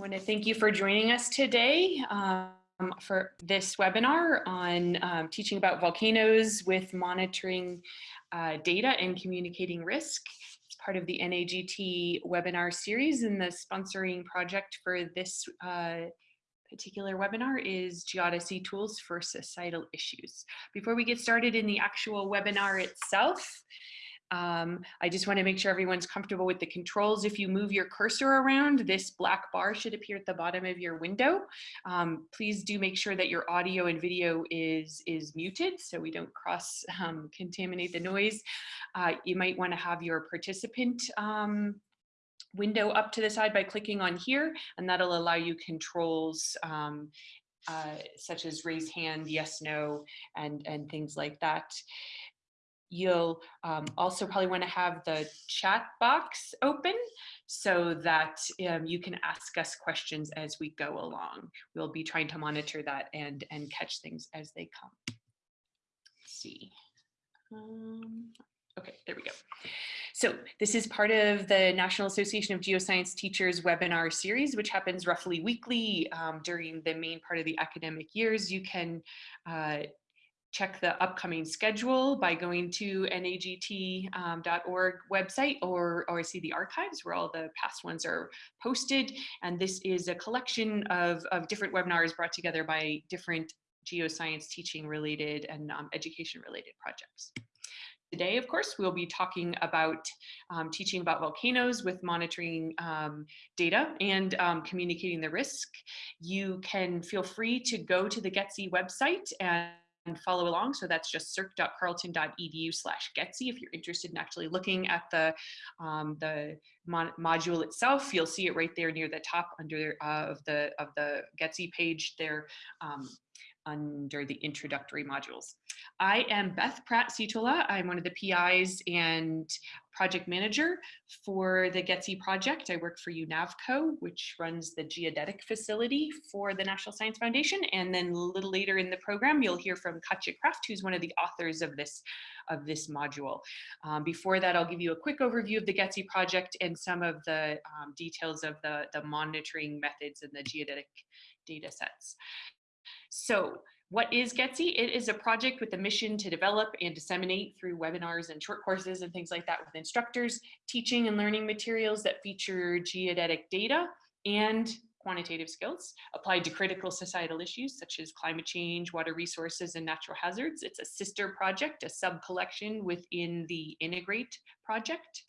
want to thank you for joining us today um, for this webinar on um, teaching about volcanoes with monitoring uh, data and communicating risk. It's part of the NAGT webinar series and the sponsoring project for this uh, particular webinar is Geodesy Tools for Societal Issues. Before we get started in the actual webinar itself, um, I just want to make sure everyone's comfortable with the controls. If you move your cursor around, this black bar should appear at the bottom of your window. Um, please do make sure that your audio and video is, is muted so we don't cross um, contaminate the noise. Uh, you might want to have your participant um, window up to the side by clicking on here, and that'll allow you controls um, uh, such as raise hand, yes, no, and, and things like that. You'll um, also probably want to have the chat box open so that um, you can ask us questions as we go along. We'll be trying to monitor that and, and catch things as they come. Let's see. Um, okay, there we go. So this is part of the National Association of Geoscience Teachers webinar series, which happens roughly weekly um, during the main part of the academic years. You can uh, check the upcoming schedule by going to nagt.org um, website or, or see the archives where all the past ones are posted. And this is a collection of, of different webinars brought together by different geoscience teaching related and um, education related projects. Today, of course, we'll be talking about um, teaching about volcanoes with monitoring um, data and um, communicating the risk. You can feel free to go to the GETSI website and and follow along. So that's just circ.carleton.edu slash GETSI. If you're interested in actually looking at the, um, the module itself, you'll see it right there near the top under uh, of the of the GETSI page there. Um, under the introductory modules. I am Beth Pratt Sitaula. I'm one of the PIs and project manager for the GETSI project. I work for UNAVCO, which runs the geodetic facility for the National Science Foundation. And then a little later in the program, you'll hear from Kaatje Kraft, who's one of the authors of this, of this module. Um, before that, I'll give you a quick overview of the GETSI project and some of the um, details of the, the monitoring methods and the geodetic data sets. So what is GETSI? It is a project with a mission to develop and disseminate through webinars and short courses and things like that with instructors, teaching and learning materials that feature geodetic data and quantitative skills applied to critical societal issues such as climate change, water resources, and natural hazards. It's a sister project, a sub-collection within the Integrate project.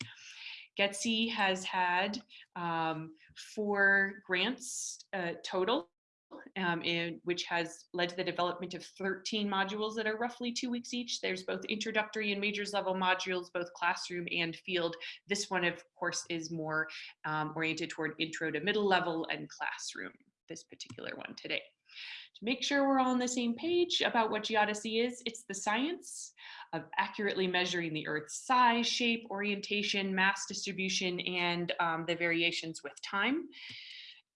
GETSI has had um, four grants uh, total um, in, which has led to the development of 13 modules that are roughly two weeks each. There's both introductory and majors level modules, both classroom and field. This one, of course, is more um, oriented toward intro to middle level and classroom, this particular one today. To make sure we're all on the same page about what geodesy is, it's the science of accurately measuring the Earth's size, shape, orientation, mass distribution, and um, the variations with time.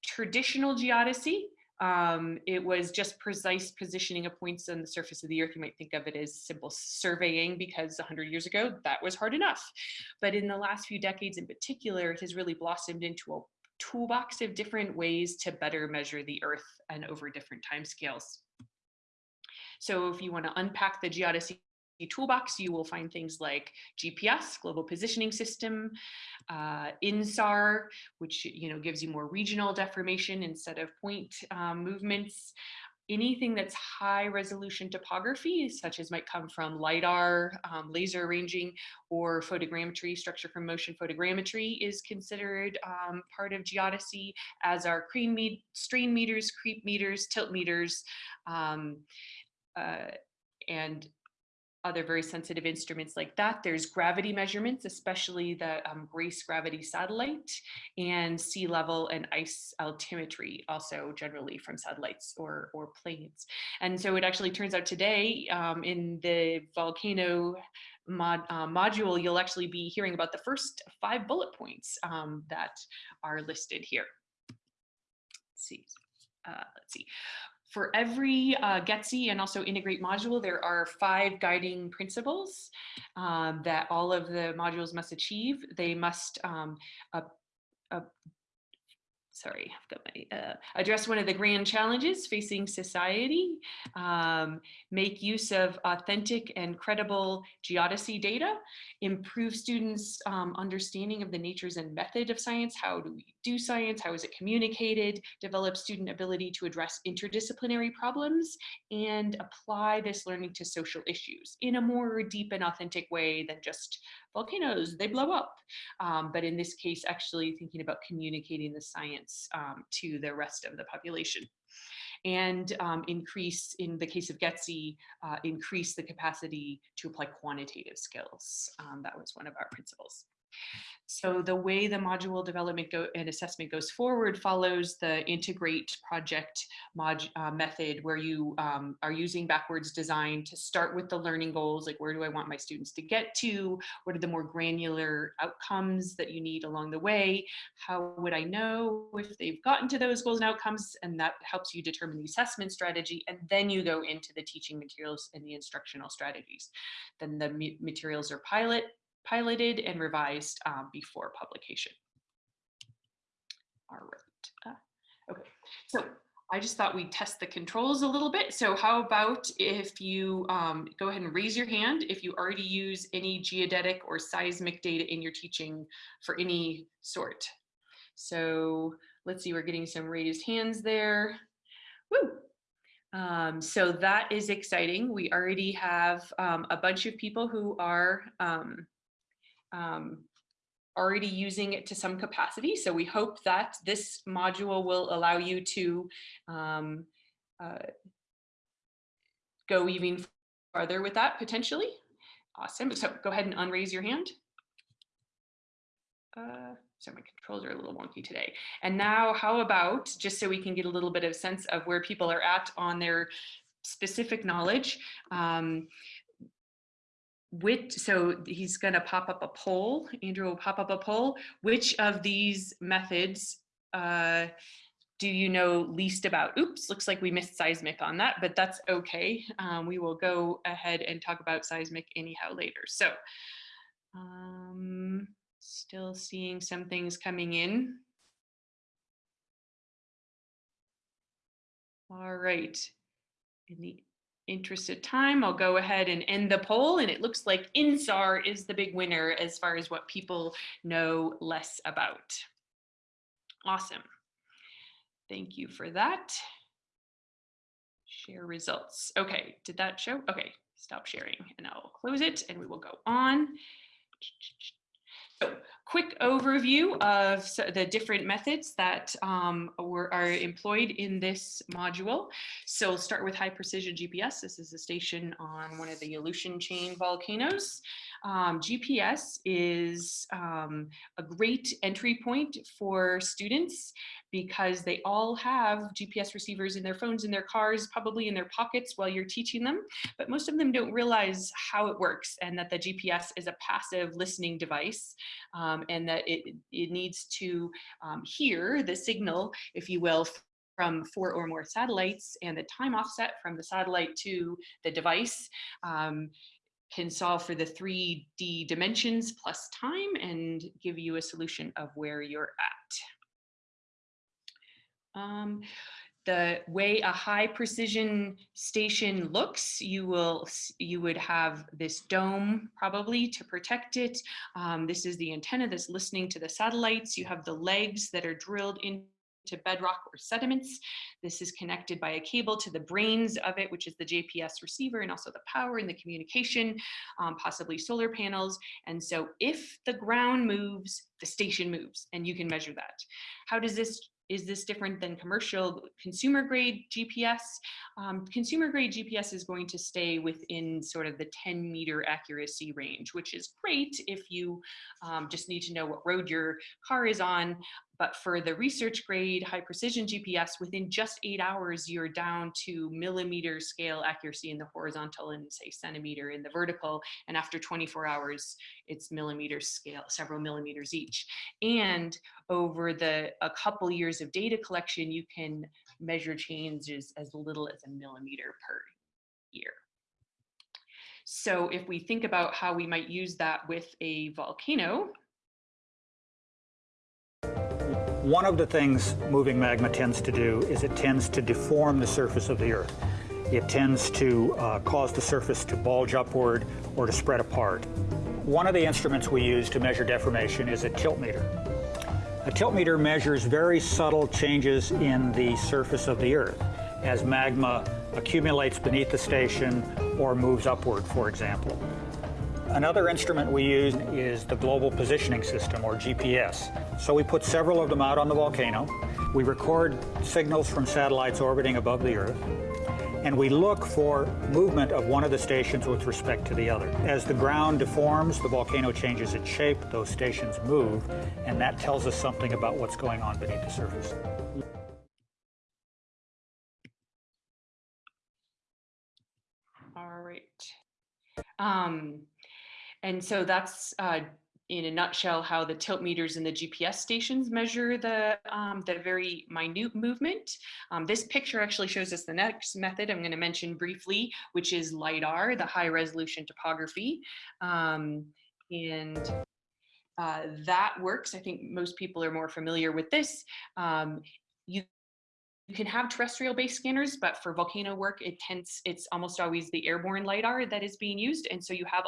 Traditional geodesy um, it was just precise positioning of points on the surface of the earth. You might think of it as simple surveying because 100 years ago that was hard enough. But in the last few decades in particular, it has really blossomed into a toolbox of different ways to better measure the earth and over different timescales. So if you want to unpack the geodesy toolbox, you will find things like GPS, Global Positioning System, uh, INSAR, which you know gives you more regional deformation instead of point um, movements. Anything that's high resolution topography, such as might come from LIDAR, um, laser ranging, or photogrammetry, structure from motion photogrammetry is considered um, part of geodesy, as are me strain meters, creep meters, tilt meters, um, uh, and other very sensitive instruments like that. There's gravity measurements, especially the um, GRACE gravity satellite and sea level and ice altimetry, also generally from satellites or, or planes. And so it actually turns out today um, in the volcano mod, uh, module, you'll actually be hearing about the first five bullet points um, that are listed here. Let's see. Uh, let's see. For every uh, GETSI and also integrate module, there are five guiding principles um, that all of the modules must achieve. They must um, uh, uh, sorry, I've got my, uh, address one of the grand challenges facing society, um, make use of authentic and credible geodesy data, improve students' um, understanding of the natures and method of science, how do we do science, how is it communicated, develop student ability to address interdisciplinary problems, and apply this learning to social issues in a more deep and authentic way than just volcanoes, they blow up. Um, but in this case, actually thinking about communicating the science um, to the rest of the population. And um, increase, in the case of GETSI, uh, increase the capacity to apply quantitative skills. Um, that was one of our principles. So the way the module development and assessment goes forward follows the integrate project mod, uh, method where you um, are using backwards design to start with the learning goals, like where do I want my students to get to? What are the more granular outcomes that you need along the way? How would I know if they've gotten to those goals and outcomes? And that helps you determine the assessment strategy. And then you go into the teaching materials and the instructional strategies. Then the materials are pilot piloted and revised um, before publication. All right. Uh, okay, so I just thought we'd test the controls a little bit. So how about if you um, go ahead and raise your hand if you already use any geodetic or seismic data in your teaching for any sort. So let's see, we're getting some raised hands there. Woo! Um, so that is exciting. We already have um, a bunch of people who are um, um, already using it to some capacity. So we hope that this module will allow you to um, uh, go even farther with that potentially. Awesome. So go ahead and unraise your hand. Uh, so my controls are a little wonky today. And now how about, just so we can get a little bit of sense of where people are at on their specific knowledge, um, which so he's going to pop up a poll andrew will pop up a poll which of these methods uh, do you know least about? Oops looks like we missed seismic on that but that's okay. Um, we will go ahead and talk about seismic anyhow later. So um, still seeing some things coming in. All right. In the interest of time, I'll go ahead and end the poll. And it looks like INSAR is the big winner as far as what people know less about. Awesome. Thank you for that. Share results. Okay, did that show? Okay, stop sharing and I'll close it and we will go on. So quick overview of the different methods that um, were, are employed in this module. So we'll start with high precision GPS. This is a station on one of the Aleutian chain volcanoes. Um, GPS is um, a great entry point for students because they all have GPS receivers in their phones, in their cars, probably in their pockets while you're teaching them. But most of them don't realize how it works and that the GPS is a passive listening device um, and that it, it needs to um, hear the signal, if you will, from four or more satellites and the time offset from the satellite to the device um, can solve for the 3D dimensions plus time and give you a solution of where you're at. Um, the way a high precision station looks, you will you would have this dome probably to protect it. Um, this is the antenna that's listening to the satellites. You have the legs that are drilled into bedrock or sediments. This is connected by a cable to the brains of it, which is the GPS receiver and also the power and the communication, um, possibly solar panels. And so if the ground moves, the station moves and you can measure that. How does this is this different than commercial consumer grade GPS? Um, consumer grade GPS is going to stay within sort of the 10 meter accuracy range, which is great if you um, just need to know what road your car is on. But for the research grade high precision GPS, within just eight hours, you're down to millimeter scale accuracy in the horizontal and say centimeter in the vertical. And after 24 hours, it's millimeter scale, several millimeters each. And over the a couple years of data collection, you can measure changes as little as a millimeter per year. So if we think about how we might use that with a volcano, One of the things moving magma tends to do is it tends to deform the surface of the Earth. It tends to uh, cause the surface to bulge upward or to spread apart. One of the instruments we use to measure deformation is a tilt meter. A tilt meter measures very subtle changes in the surface of the Earth as magma accumulates beneath the station or moves upward, for example. Another instrument we use is the Global Positioning System, or GPS. So we put several of them out on the volcano. We record signals from satellites orbiting above the Earth, and we look for movement of one of the stations with respect to the other. As the ground deforms, the volcano changes its shape, those stations move, and that tells us something about what's going on beneath the surface. All right. Um, and so that's uh, in a nutshell how the tilt meters and the GPS stations measure the, um, the very minute movement. Um, this picture actually shows us the next method I'm going to mention briefly, which is LIDAR, the high resolution topography. Um, and uh, that works. I think most people are more familiar with this. Um, you you can have terrestrial based scanners, but for volcano work, it tends, it's almost always the airborne LiDAR that is being used. And so you have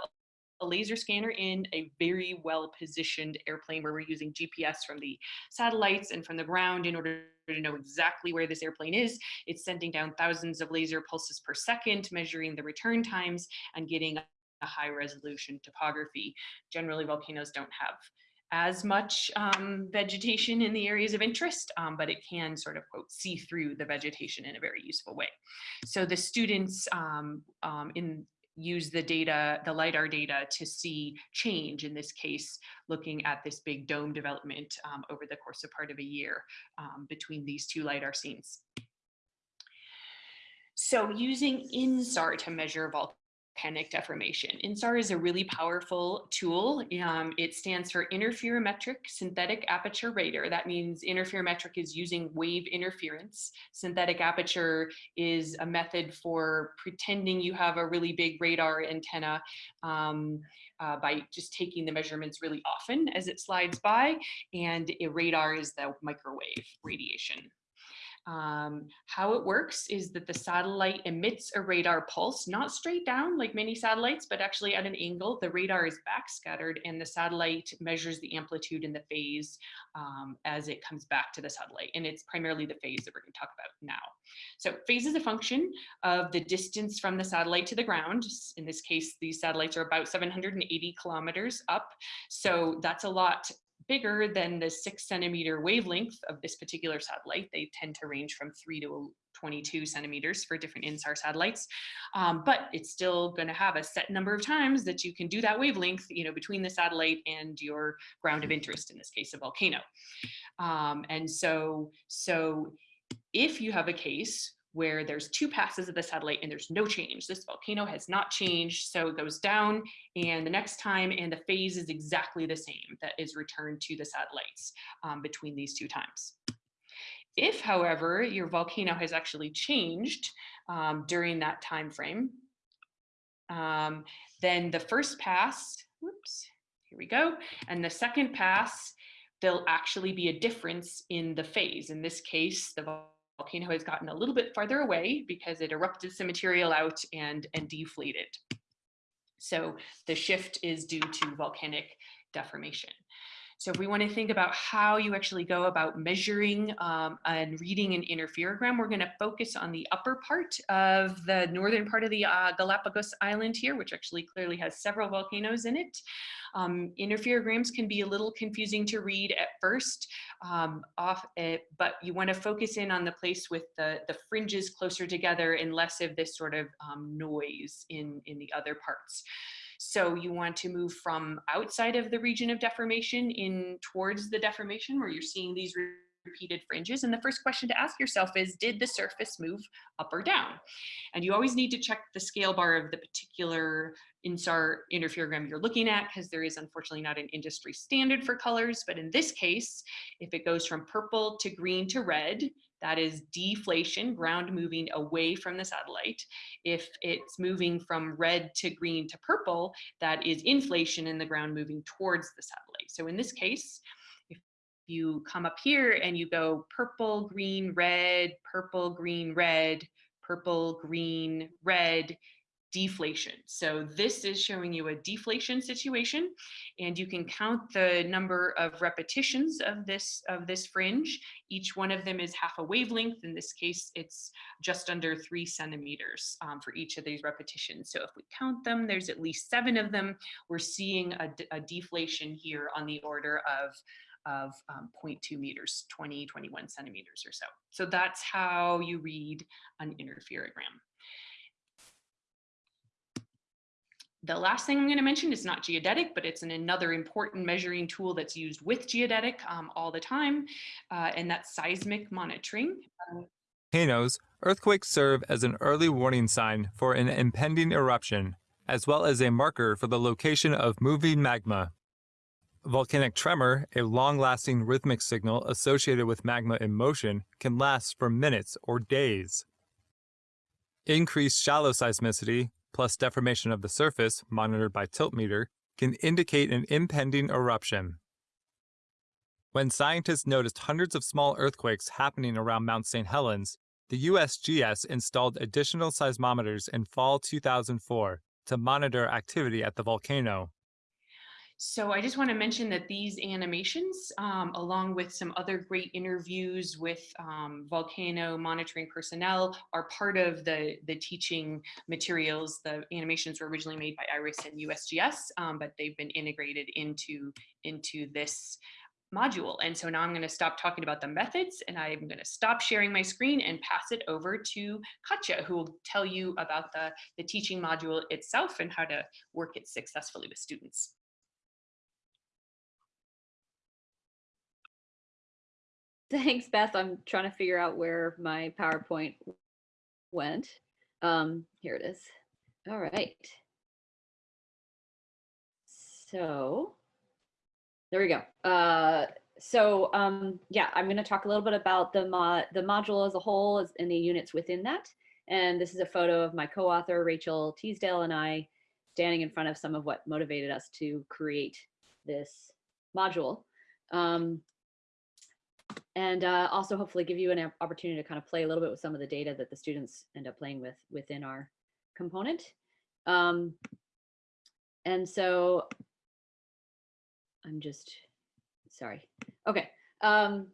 a laser scanner in a very well positioned airplane where we're using GPS from the satellites and from the ground in order to know exactly where this airplane is. It's sending down thousands of laser pulses per second, measuring the return times and getting a high resolution topography. Generally, volcanoes don't have as much um, vegetation in the areas of interest, um, but it can sort of quote see through the vegetation in a very useful way. So the students um, um in use the data, the LIDAR data to see change, in this case, looking at this big dome development um, over the course of part of a year um, between these two LIDAR scenes. So using INSAR to measure volcanic deformation. INSAR is a really powerful tool. Um, it stands for Interferometric Synthetic Aperture Radar. That means interferometric is using wave interference. Synthetic aperture is a method for pretending you have a really big radar antenna um, uh, by just taking the measurements really often as it slides by. And a radar is the microwave radiation. Um, how it works is that the satellite emits a radar pulse, not straight down like many satellites, but actually at an angle. The radar is backscattered and the satellite measures the amplitude and the phase um, as it comes back to the satellite. And it's primarily the phase that we're going to talk about now. So phase is a function of the distance from the satellite to the ground. In this case, these satellites are about 780 kilometers up. So that's a lot bigger than the six centimeter wavelength of this particular satellite. They tend to range from three to 22 centimeters for different INSAR satellites, um, but it's still going to have a set number of times that you can do that wavelength, you know, between the satellite and your ground of interest, in this case, a volcano. Um, and so, so if you have a case where there's two passes of the satellite and there's no change. This volcano has not changed, so it goes down and the next time and the phase is exactly the same that is returned to the satellites um, between these two times. If, however, your volcano has actually changed um, during that time frame, um, then the first pass, whoops, here we go, and the second pass, there'll actually be a difference in the phase. In this case, the volcano has gotten a little bit farther away because it erupted some material out and, and deflated. So the shift is due to volcanic deformation. So if we want to think about how you actually go about measuring um, and reading an interferogram, we're going to focus on the upper part of the northern part of the uh, Galapagos Island here, which actually clearly has several volcanoes in it. Um, interferograms can be a little confusing to read at first, um, off, it, but you want to focus in on the place with the, the fringes closer together and less of this sort of um, noise in, in the other parts. So you want to move from outside of the region of deformation in towards the deformation where you're seeing these repeated fringes. And the first question to ask yourself is, did the surface move up or down? And you always need to check the scale bar of the particular INSAR interferogram you're looking at, because there is unfortunately not an industry standard for colors. But in this case, if it goes from purple to green to red, that is deflation, ground moving away from the satellite. If it's moving from red to green to purple, that is inflation and the ground moving towards the satellite. So in this case, if you come up here and you go purple, green, red, purple, green, red, purple, green, red, deflation. So this is showing you a deflation situation and you can count the number of repetitions of this of this fringe. Each one of them is half a wavelength. In this case, it's just under three centimeters um, for each of these repetitions. So if we count them, there's at least seven of them. We're seeing a, a deflation here on the order of of um, 0.2 meters, 20, 21 centimeters or so. So that's how you read an interferogram. The last thing I'm going to mention is not geodetic, but it's an, another important measuring tool that's used with geodetic um, all the time, uh, and that's seismic monitoring. Volcanoes, earthquakes serve as an early warning sign for an impending eruption, as well as a marker for the location of moving magma. Volcanic tremor, a long-lasting rhythmic signal associated with magma in motion, can last for minutes or days. Increased shallow seismicity, plus deformation of the surface, monitored by tiltmeter, can indicate an impending eruption. When scientists noticed hundreds of small earthquakes happening around Mount St. Helens, the USGS installed additional seismometers in fall 2004 to monitor activity at the volcano. So I just want to mention that these animations, um, along with some other great interviews with um, volcano monitoring personnel, are part of the, the teaching materials. The animations were originally made by IRIS and USGS, um, but they've been integrated into, into this module. And so now I'm going to stop talking about the methods and I'm going to stop sharing my screen and pass it over to Kaatje, who will tell you about the, the teaching module itself and how to work it successfully with students. Thanks, Beth. I'm trying to figure out where my PowerPoint went. Um, here it is. All right. So there we go. Uh, so um, yeah, I'm going to talk a little bit about the, mo the module as a whole and the units within that. And this is a photo of my co-author, Rachel Teasdale, and I standing in front of some of what motivated us to create this module. Um, and uh, also hopefully give you an opportunity to kind of play a little bit with some of the data that the students end up playing with within our component. Um, and so I'm just, sorry. Okay. Um,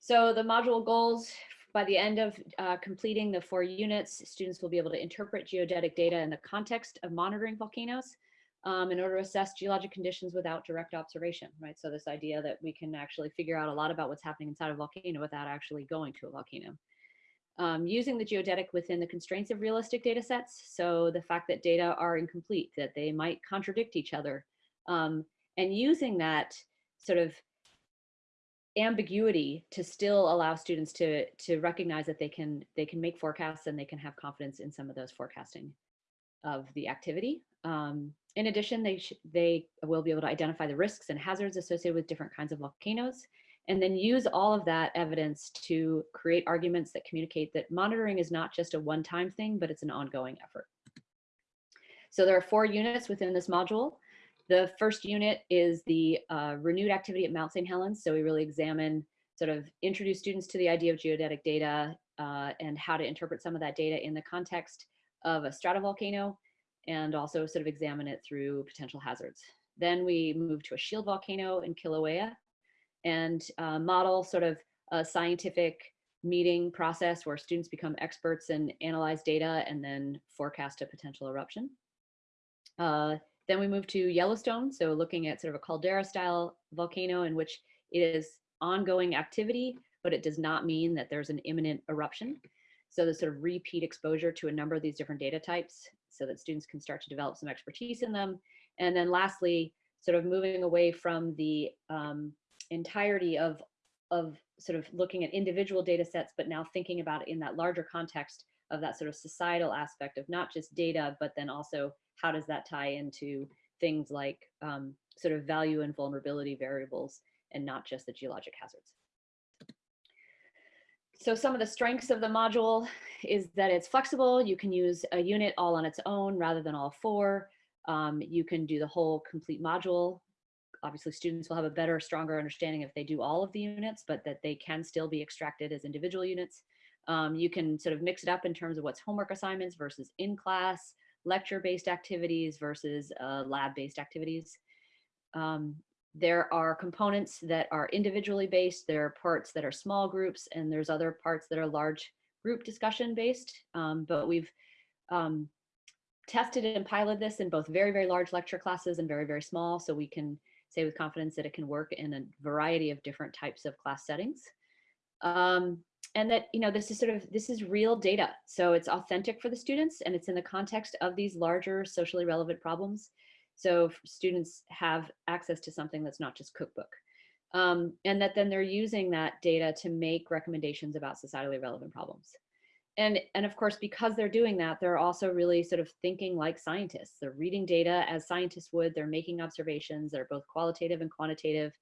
so the module goals by the end of uh, completing the four units, students will be able to interpret geodetic data in the context of monitoring volcanoes um, in order to assess geologic conditions without direct observation, right? So this idea that we can actually figure out a lot about what's happening inside a volcano without actually going to a volcano. Um, using the geodetic within the constraints of realistic data sets. So the fact that data are incomplete, that they might contradict each other, um, and using that sort of ambiguity to still allow students to to recognize that they can they can make forecasts and they can have confidence in some of those forecasting of the activity. Um, in addition, they, they will be able to identify the risks and hazards associated with different kinds of volcanoes, and then use all of that evidence to create arguments that communicate that monitoring is not just a one-time thing, but it's an ongoing effort. So there are four units within this module. The first unit is the uh, renewed activity at Mount St. Helens. So we really examine, sort of introduce students to the idea of geodetic data uh, and how to interpret some of that data in the context of a stratovolcano and also sort of examine it through potential hazards. Then we move to a shield volcano in Kilauea and uh, model sort of a scientific meeting process where students become experts and analyze data and then forecast a potential eruption. Uh, then we move to Yellowstone, so looking at sort of a caldera style volcano in which it is ongoing activity, but it does not mean that there's an imminent eruption. So the sort of repeat exposure to a number of these different data types so that students can start to develop some expertise in them. And then lastly, sort of moving away from the um, entirety of, of sort of looking at individual data sets, but now thinking about in that larger context of that sort of societal aspect of not just data, but then also how does that tie into things like um, sort of value and vulnerability variables and not just the geologic hazards. So some of the strengths of the module is that it's flexible. You can use a unit all on its own rather than all four. Um, you can do the whole complete module obviously students will have a better, stronger understanding if they do all of the units, but that they can still be extracted as individual units. Um, you can sort of mix it up in terms of what's homework assignments versus in-class, lecture-based activities versus uh, lab-based activities. Um, there are components that are individually based, there are parts that are small groups, and there's other parts that are large group discussion based. Um, but we've um, tested and piloted this in both very, very large lecture classes and very, very small, so we can say with confidence that it can work in a variety of different types of class settings. Um, and that, you know, this is sort of, this is real data. So it's authentic for the students and it's in the context of these larger socially relevant problems. So students have access to something that's not just cookbook. Um, and that then they're using that data to make recommendations about societally relevant problems. And, and of course, because they're doing that, they're also really sort of thinking like scientists. They're reading data as scientists would, they're making observations, they're both qualitative and quantitative,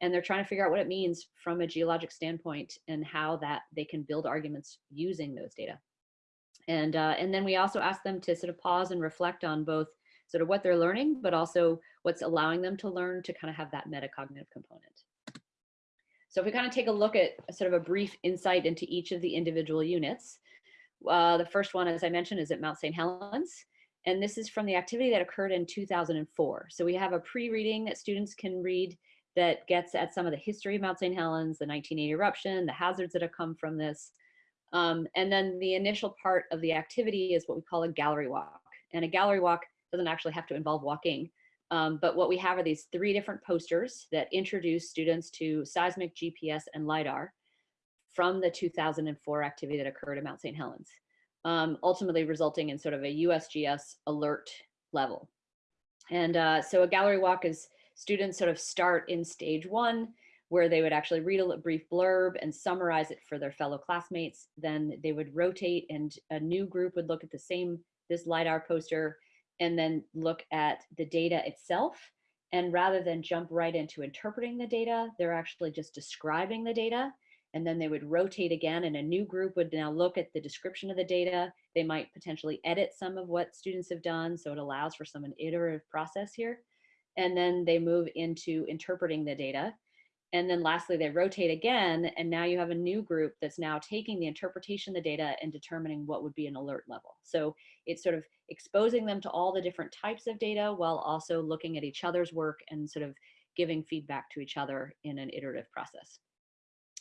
and they're trying to figure out what it means from a geologic standpoint and how that they can build arguments using those data. And, uh, and then we also ask them to sort of pause and reflect on both sort of what they're learning, but also what's allowing them to learn to kind of have that metacognitive component. So if we kind of take a look at sort of a brief insight into each of the individual units, uh, the first one, as I mentioned, is at Mount St. Helens. And this is from the activity that occurred in 2004. So we have a pre-reading that students can read that gets at some of the history of Mount St. Helens, the 1980 eruption, the hazards that have come from this. Um, and then the initial part of the activity is what we call a gallery walk. And a gallery walk doesn't actually have to involve walking. Um, but what we have are these three different posters that introduce students to seismic GPS and LIDAR from the 2004 activity that occurred at Mount St. Helens, um, ultimately resulting in sort of a USGS alert level. And uh, so a gallery walk is students sort of start in stage one, where they would actually read a brief blurb and summarize it for their fellow classmates. Then they would rotate and a new group would look at the same, this LiDAR poster, and then look at the data itself. And rather than jump right into interpreting the data, they're actually just describing the data and then they would rotate again and a new group would now look at the description of the data. They might potentially edit some of what students have done. So it allows for some an iterative process here. And then they move into interpreting the data. And then lastly, they rotate again. And now you have a new group that's now taking the interpretation of the data and determining what would be an alert level. So it's sort of exposing them to all the different types of data while also looking at each other's work and sort of giving feedback to each other in an iterative process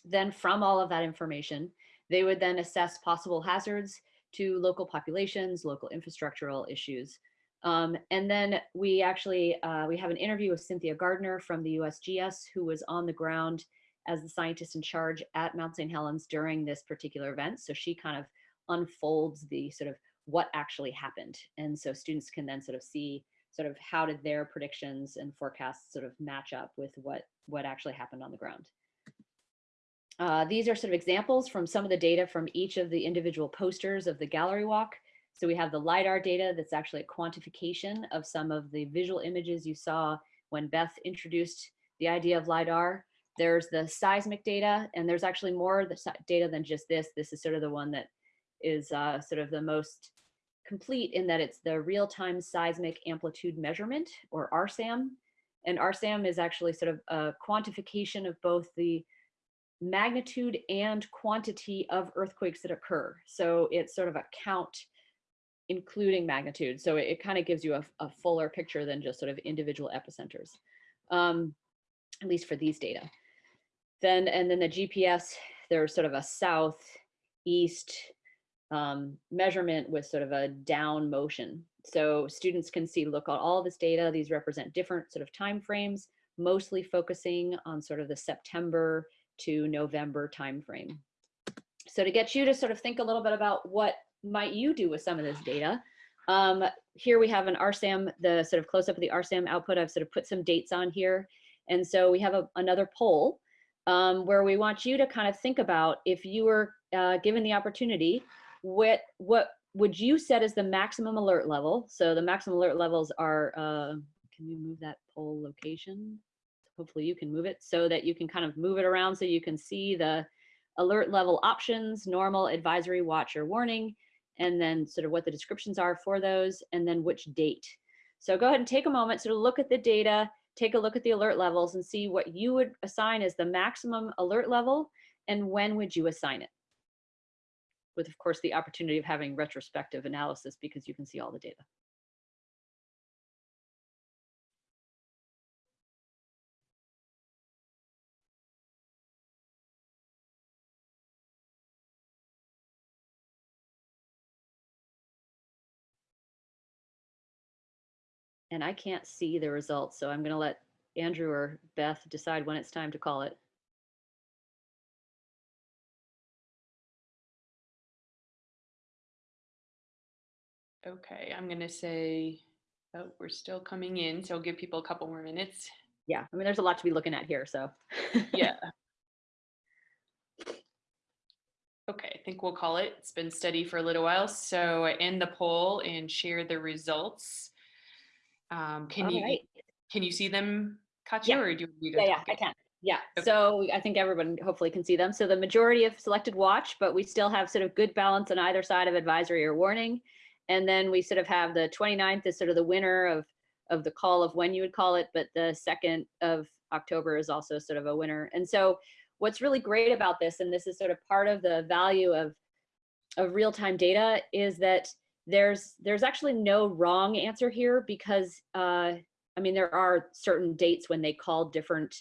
then from all of that information, they would then assess possible hazards to local populations, local infrastructural issues. Um, and then we actually, uh, we have an interview with Cynthia Gardner from the USGS who was on the ground as the scientist in charge at Mount St. Helens during this particular event. So she kind of unfolds the sort of what actually happened. And so students can then sort of see sort of how did their predictions and forecasts sort of match up with what, what actually happened on the ground. Uh, these are sort of examples from some of the data from each of the individual posters of the gallery walk. So we have the LiDAR data that's actually a quantification of some of the visual images you saw when Beth introduced the idea of LiDAR. There's the seismic data, and there's actually more data than just this. This is sort of the one that is uh, sort of the most complete in that it's the real-time seismic amplitude measurement, or RSAM. And RSAM is actually sort of a quantification of both the magnitude and quantity of earthquakes that occur. So it's sort of a count including magnitude. So it, it kind of gives you a, a, fuller picture than just sort of individual epicenters, um, at least for these data. Then, and then the GPS, there's sort of a south east um, measurement with sort of a down motion. So students can see, look at all this data. These represent different sort of time frames, mostly focusing on sort of the September to November timeframe. So to get you to sort of think a little bit about what might you do with some of this data, um, here we have an RSAM, the sort of close up of the RSAM output. I've sort of put some dates on here. And so we have a, another poll um, where we want you to kind of think about if you were uh, given the opportunity, what, what would you set as the maximum alert level? So the maximum alert levels are, uh, can we move that poll location? hopefully you can move it so that you can kind of move it around so you can see the alert level options, normal, advisory, watch, or warning, and then sort of what the descriptions are for those, and then which date. So go ahead and take a moment to look at the data, take a look at the alert levels and see what you would assign as the maximum alert level and when would you assign it? With, of course, the opportunity of having retrospective analysis because you can see all the data. And I can't see the results, so I'm going to let Andrew or Beth decide when it's time to call it. Okay, I'm gonna say, oh, we're still coming in, so I'll give people a couple more minutes. Yeah, I mean, there's a lot to be looking at here, so. Yeah. Okay, I think we'll call it. It's been steady for a little while, so I end the poll and share the results. Um, can All you, right. can you see them, Kaatje, Yeah. or do you? Yeah, yeah, I can. Yeah, Okay. so I think everyone hopefully can see them. So the majority have selected watch, but we still have sort of good balance on either side of advisory or warning. And then we sort of have the 29th is sort of the winner of, of the call of when you would call it, but the 2nd of October is also sort of a winner. And so what's really great about this, and this is sort of part of the value of, of real-time data, is that there's there's actually no wrong answer here because uh, I mean there are certain dates when they called different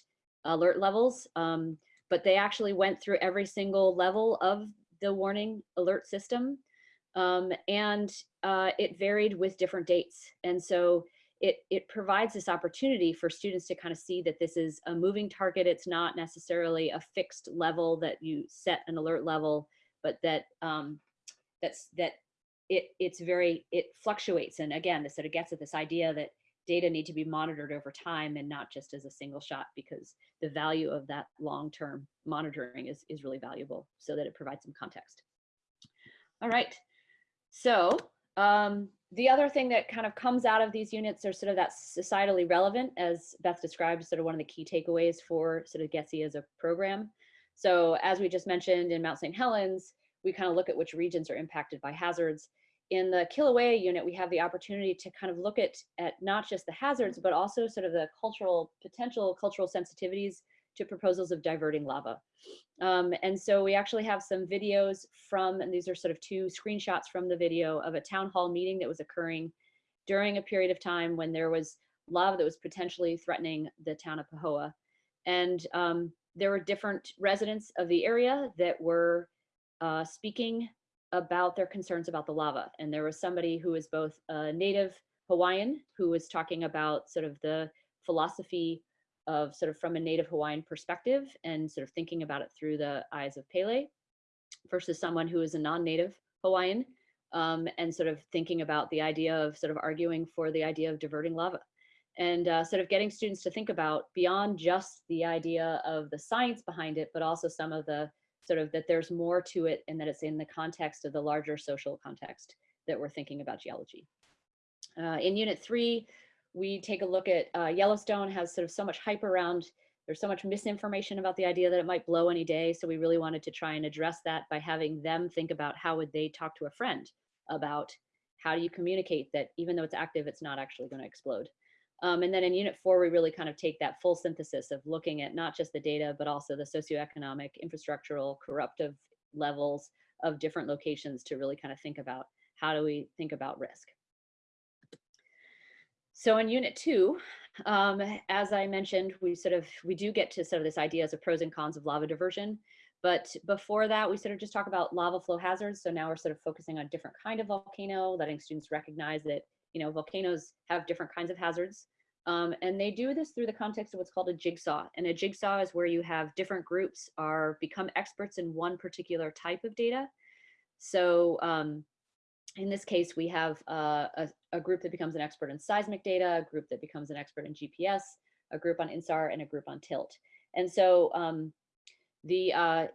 alert levels, um, but they actually went through every single level of the warning alert system. Um, and uh, it varied with different dates. And so it, it provides this opportunity for students to kind of see that this is a moving target. It's not necessarily a fixed level that you set an alert level, but that um, that's that it it's very it fluctuates. And again, this sort of gets at this idea that data need to be monitored over time and not just as a single shot because the value of that long-term monitoring is, is really valuable so that it provides some context. All right, so um, the other thing that kind of comes out of these units are sort of that societally relevant as Beth described, sort of one of the key takeaways for sort of GETSI as a program. So as we just mentioned in Mount St. Helens, we kind of look at which regions are impacted by hazards in the Kilauea unit, we have the opportunity to kind of look at, at not just the hazards, but also sort of the cultural, potential cultural sensitivities to proposals of diverting lava. Um, and so we actually have some videos from, and these are sort of two screenshots from the video of a town hall meeting that was occurring during a period of time when there was lava that was potentially threatening the town of Pahoa. And um, there were different residents of the area that were uh, speaking about their concerns about the lava. And there was somebody who was both a native Hawaiian who was talking about sort of the philosophy of sort of from a native Hawaiian perspective and sort of thinking about it through the eyes of Pele versus someone who is a non-native Hawaiian um, and sort of thinking about the idea of sort of arguing for the idea of diverting lava and uh, sort of getting students to think about beyond just the idea of the science behind it, but also some of the sort of that there's more to it and that it's in the context of the larger social context that we're thinking about geology. Uh, in unit three, we take a look at uh, Yellowstone has sort of so much hype around, there's so much misinformation about the idea that it might blow any day. So we really wanted to try and address that by having them think about how would they talk to a friend about how do you communicate that even though it's active, it's not actually going to explode. Um, and then in unit four, we really kind of take that full synthesis of looking at not just the data, but also the socioeconomic, infrastructural, corruptive levels of different locations to really kind of think about how do we think about risk. So in unit two, um, as I mentioned, we sort of, we do get to sort of this idea as a pros and cons of lava diversion. But before that, we sort of just talk about lava flow hazards. So now we're sort of focusing on different kind of volcano, letting students recognize that you know, volcanoes have different kinds of hazards. Um, and they do this through the context of what's called a jigsaw. And a jigsaw is where you have different groups are become experts in one particular type of data. So um, in this case, we have uh, a, a, group that becomes an expert in seismic data, a group that becomes an expert in GPS, a group on INSAR, and a group on TILT. And so um, the uh,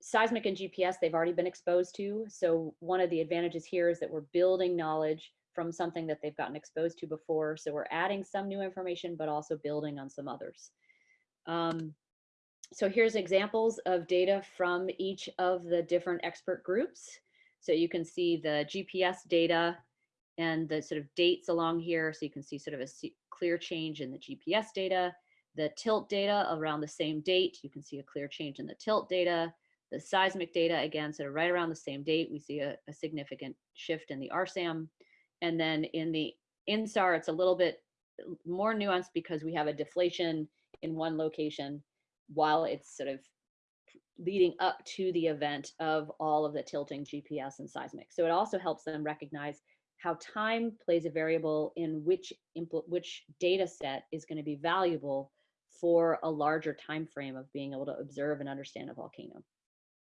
seismic and GPS, they've already been exposed to. So one of the advantages here is that we're building knowledge from something that they've gotten exposed to before. So we're adding some new information, but also building on some others. Um, so here's examples of data from each of the different expert groups. So you can see the GPS data and the sort of dates along here. So you can see sort of a clear change in the GPS data, the tilt data around the same date. You can see a clear change in the tilt data. The seismic data, again, sort of right around the same date, we see a, a significant shift in the RSAM. And then in the INSAR, it's a little bit more nuanced because we have a deflation in one location while it's sort of leading up to the event of all of the tilting GPS and seismic. So it also helps them recognize how time plays a variable in which which data set is going to be valuable for a larger time frame of being able to observe and understand a volcano.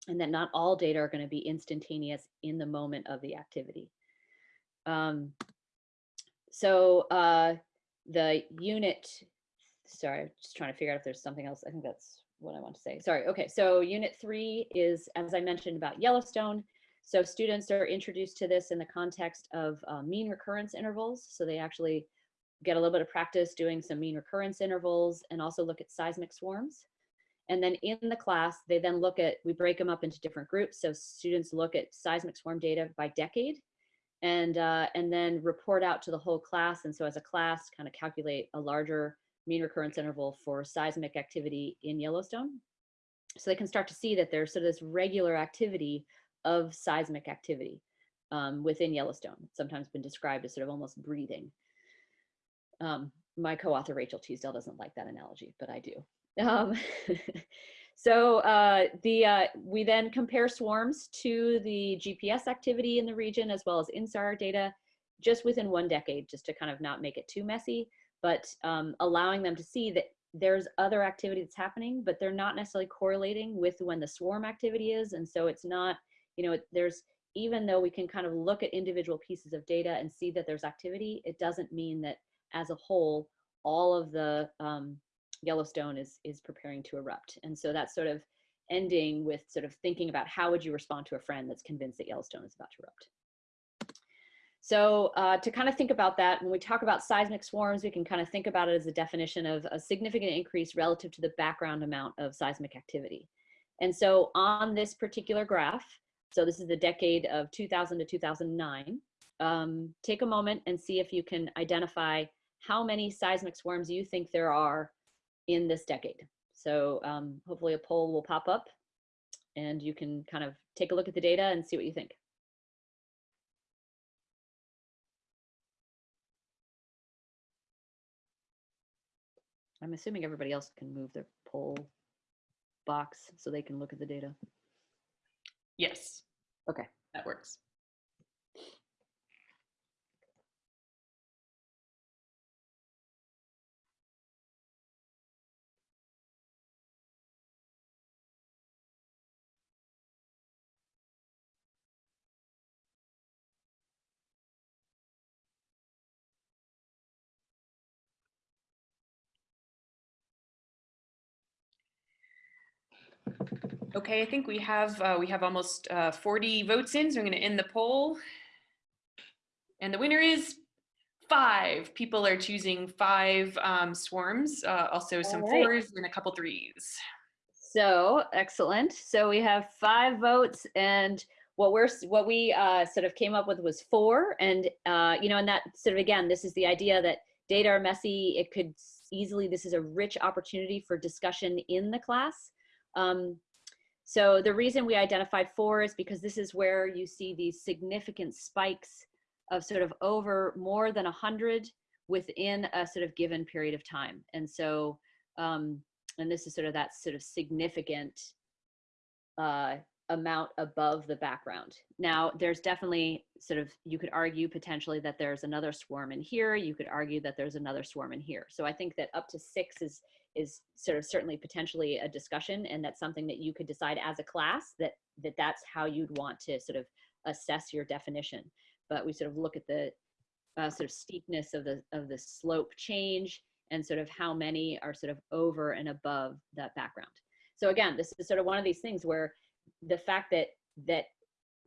And that not all data are going to be instantaneous in the moment of the activity. Um, so uh, the unit, sorry, I'm just trying to figure out if there's something else. I think that's what I want to say. Sorry. Okay. So unit three is, as I mentioned about Yellowstone. So students are introduced to this in the context of uh, mean recurrence intervals. So they actually get a little bit of practice doing some mean recurrence intervals and also look at seismic swarms. And then in the class, they then look at, we break them up into different groups. So students look at seismic swarm data by decade and, uh, and then report out to the whole class. And so as a class, kind of calculate a larger mean recurrence interval for seismic activity in Yellowstone. So they can start to see that there's sort of this regular activity of seismic activity um, within Yellowstone. It's sometimes been described as sort of almost breathing. Um, my co-author Rachel Teasdale doesn't like that analogy, but I do. Um, so uh, the uh, we then compare swarms to the GPS activity in the region as well as INSAR data just within one decade, just to kind of not make it too messy, but um, allowing them to see that there's other activity that's happening, but they're not necessarily correlating with when the swarm activity is. And so it's not, you know, there's, even though we can kind of look at individual pieces of data and see that there's activity, it doesn't mean that as a whole, all of the um, Yellowstone is, is preparing to erupt. And so that's sort of ending with sort of thinking about how would you respond to a friend that's convinced that Yellowstone is about to erupt. So uh, to kind of think about that, when we talk about seismic swarms, we can kind of think about it as a definition of a significant increase relative to the background amount of seismic activity. And so on this particular graph, so this is the decade of 2000 to 2009, um, take a moment and see if you can identify how many seismic swarms you think there are in this decade. So um, hopefully a poll will pop up and you can kind of take a look at the data and see what you think. I'm assuming everybody else can move their poll box so they can look at the data. Yes. Okay. That works. Okay, I think we have uh, we have almost uh, 40 votes in, so I'm going to end the poll. And the winner is five. People are choosing five um, swarms, uh, also some right. fours and a couple threes. So excellent. So we have five votes, and what we're what we uh, sort of came up with was four. And uh, you know, and that sort of again, this is the idea that data are messy. It could easily. This is a rich opportunity for discussion in the class. Um, so the reason we identified four is because this is where you see these significant spikes of sort of over more than 100 within a sort of given period of time. And so, um, and this is sort of that sort of significant uh, amount above the background. Now, there's definitely sort of, you could argue potentially that there's another swarm in here. You could argue that there's another swarm in here. So I think that up to six is is sort of certainly potentially a discussion and that's something that you could decide as a class that that that's how you'd want to sort of assess your definition. But we sort of look at the uh, sort of steepness of the of the slope change and sort of how many are sort of over and above that background. So again this is sort of one of these things where the fact that that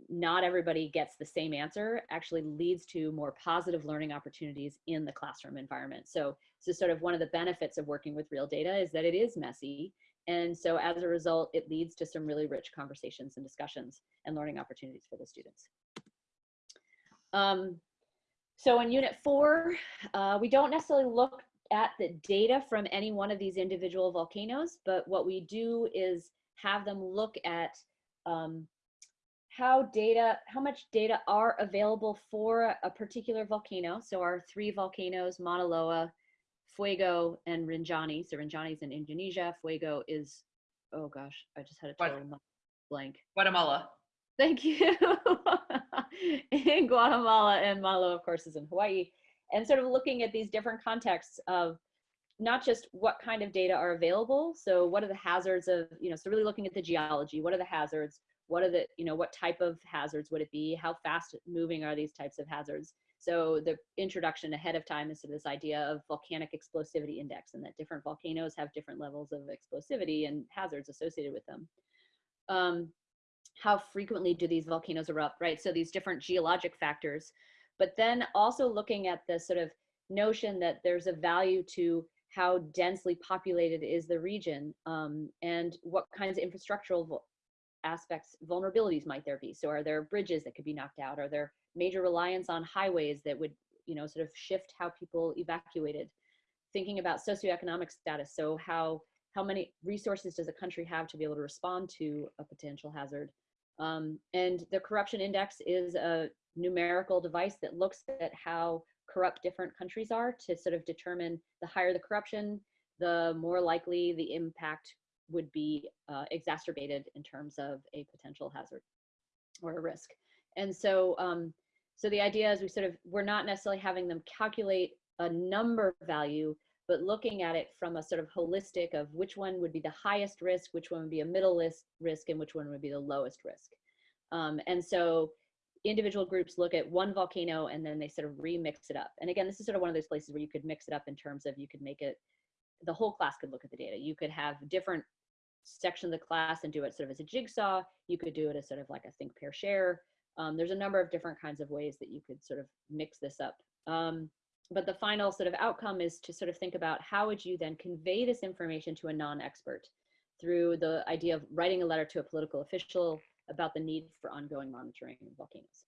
not everybody gets the same answer actually leads to more positive learning opportunities in the classroom environment. So, so sort of one of the benefits of working with real data is that it is messy. And so as a result, it leads to some really rich conversations and discussions and learning opportunities for the students. Um, So in unit four, uh, we don't necessarily look at the data from any one of these individual volcanoes, but what we do is have them look at um, how data, how much data are available for a particular volcano. So our three volcanoes, Mauna Loa, Fuego, and Rinjani. So Rinjani is in Indonesia. Fuego is, oh gosh, I just had a total blank. Guatemala. Thank you. in Guatemala and Mauna Loa, of course, is in Hawaii. And sort of looking at these different contexts of not just what kind of data are available. So what are the hazards of, you know, so really looking at the geology, what are the hazards? What are the, you know, what type of hazards would it be? How fast moving are these types of hazards? So the introduction ahead of time is to this idea of volcanic explosivity index and that different volcanoes have different levels of explosivity and hazards associated with them. Um, how frequently do these volcanoes erupt, right? So these different geologic factors, but then also looking at the sort of notion that there's a value to how densely populated is the region um, and what kinds of infrastructural aspects, vulnerabilities might there be? So are there bridges that could be knocked out? Are there major reliance on highways that would, you know, sort of shift how people evacuated? Thinking about socioeconomic status, so how how many resources does a country have to be able to respond to a potential hazard? Um, and the corruption index is a numerical device that looks at how corrupt different countries are to sort of determine the higher the corruption, the more likely the impact would be uh, exacerbated in terms of a potential hazard or a risk. And so, um, so the idea is we sort of, we're not necessarily having them calculate a number value, but looking at it from a sort of holistic of which one would be the highest risk, which one would be a middle list risk, and which one would be the lowest risk. Um, and so individual groups look at one volcano and then they sort of remix it up. And again, this is sort of one of those places where you could mix it up in terms of you could make it, the whole class could look at the data. You could have different sections of the class and do it sort of as a jigsaw. You could do it as sort of like a think, pair, share. Um, there's a number of different kinds of ways that you could sort of mix this up. Um, but the final sort of outcome is to sort of think about how would you then convey this information to a non-expert through the idea of writing a letter to a political official about the need for ongoing monitoring of volcanoes.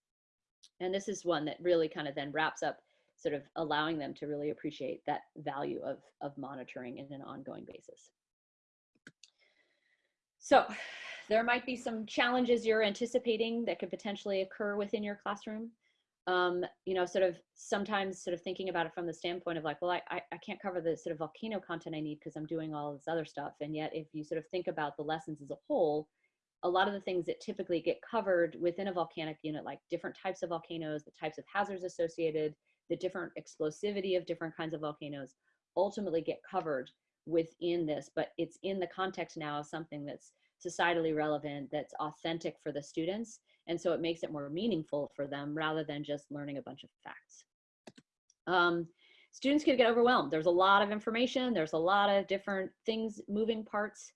And this is one that really kind of then wraps up sort of allowing them to really appreciate that value of, of monitoring in an ongoing basis. So there might be some challenges you're anticipating that could potentially occur within your classroom. Um, you know, sort of sometimes sort of thinking about it from the standpoint of like, well, I, I, I can't cover the sort of volcano content I need because I'm doing all this other stuff. And yet if you sort of think about the lessons as a whole, a lot of the things that typically get covered within a volcanic unit, like different types of volcanoes, the types of hazards associated, the different explosivity of different kinds of volcanoes, ultimately get covered within this, but it's in the context now of something that's societally relevant, that's authentic for the students. And so it makes it more meaningful for them rather than just learning a bunch of facts. Um, students can get overwhelmed. There's a lot of information. There's a lot of different things, moving parts.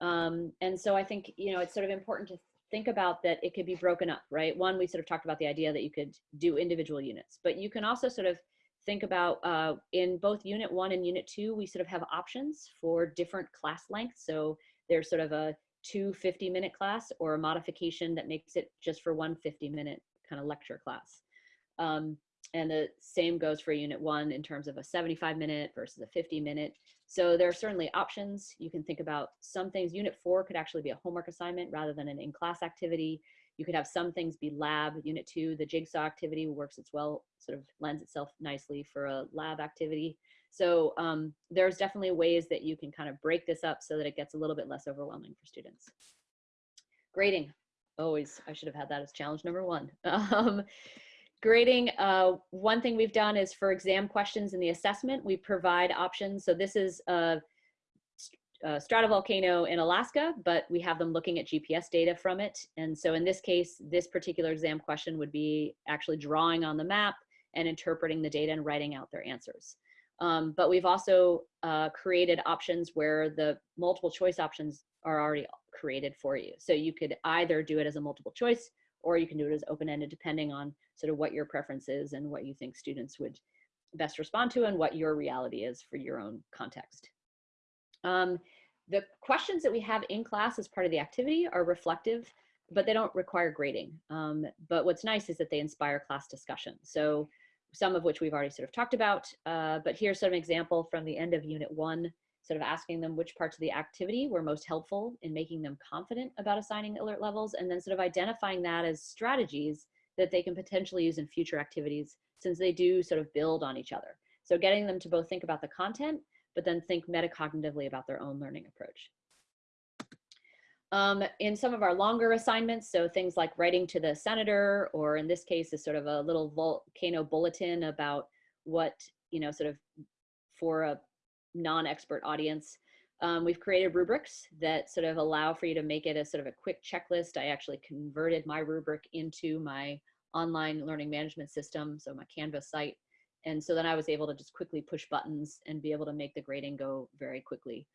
Um, and so I think, you know, it's sort of important to think about that it could be broken up, right? One, we sort of talked about the idea that you could do individual units, but you can also sort of think about uh, in both unit one and unit two, we sort of have options for different class lengths. So there's sort of a two 50 minute class or a modification that makes it just for one 50 minute kind of lecture class. Um, and the same goes for unit one in terms of a 75 minute versus a 50 minute. So there are certainly options. You can think about some things. Unit four could actually be a homework assignment rather than an in-class activity. You could have some things be lab. Unit two, the jigsaw activity works its well, sort of lends itself nicely for a lab activity. So um, there's definitely ways that you can kind of break this up so that it gets a little bit less overwhelming for students. Grading, always, I should have had that as challenge number one. Um, grading, uh, one thing we've done is for exam questions in the assessment, we provide options. So this is a, a stratovolcano in Alaska, but we have them looking at GPS data from it. And so in this case, this particular exam question would be actually drawing on the map and interpreting the data and writing out their answers. Um, but we've also uh, created options where the multiple choice options are already created for you. So you could either do it as a multiple choice or you can do it as open-ended depending on sort of what your preference is and what you think students would best respond to and what your reality is for your own context. Um, the questions that we have in class as part of the activity are reflective, but they don't require grading. Um, but what's nice is that they inspire class discussion. So some of which we've already sort of talked about. Uh, but here's sort of an example from the end of unit one, sort of asking them which parts of the activity were most helpful in making them confident about assigning alert levels, and then sort of identifying that as strategies that they can potentially use in future activities since they do sort of build on each other. So getting them to both think about the content, but then think metacognitively about their own learning approach. Um, in some of our longer assignments, so things like writing to the senator, or in this case, is sort of a little volcano bulletin about what, you know, sort of for a non-expert audience. Um, we've created rubrics that sort of allow for you to make it a sort of a quick checklist. I actually converted my rubric into my online learning management system, so my Canvas site. And so then I was able to just quickly push buttons and be able to make the grading go very quickly.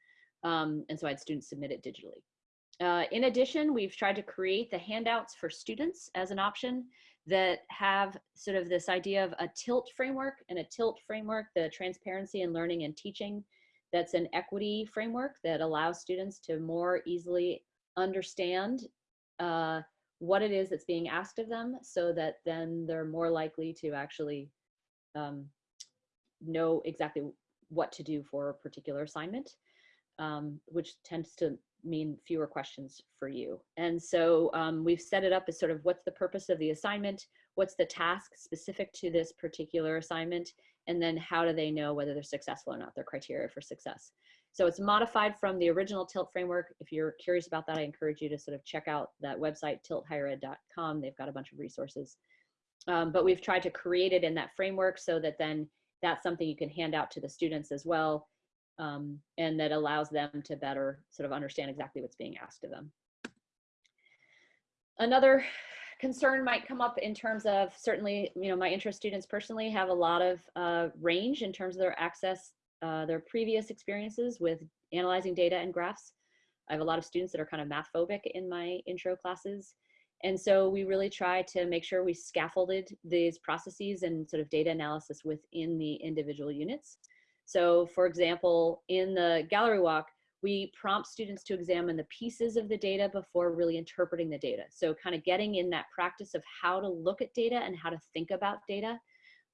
Um, and so I had students submit it digitally. Uh, in addition, we've tried to create the handouts for students as an option that have sort of this idea of a tilt framework and a tilt framework, the transparency in learning and teaching. That's an equity framework that allows students to more easily understand uh, what it is that's being asked of them so that then they're more likely to actually um, know exactly what to do for a particular assignment, um, which tends to mean fewer questions for you. And so um, we've set it up as sort of what's the purpose of the assignment, what's the task specific to this particular assignment, and then how do they know whether they're successful or not, their criteria for success. So it's modified from the original TILT framework. If you're curious about that, I encourage you to sort of check out that website, tilthighered.com. They've got a bunch of resources. Um, but we've tried to create it in that framework so that then that's something you can hand out to the students as well um, and that allows them to better sort of understand exactly what's being asked of them. Another concern might come up in terms of certainly, you know, my interest students personally have a lot of uh, range in terms of their access, uh, their previous experiences with analyzing data and graphs. I have a lot of students that are kind of math phobic in my intro classes. And so we really try to make sure we scaffolded these processes and sort of data analysis within the individual units. So for example, in the gallery walk, we prompt students to examine the pieces of the data before really interpreting the data. So kind of getting in that practice of how to look at data and how to think about data.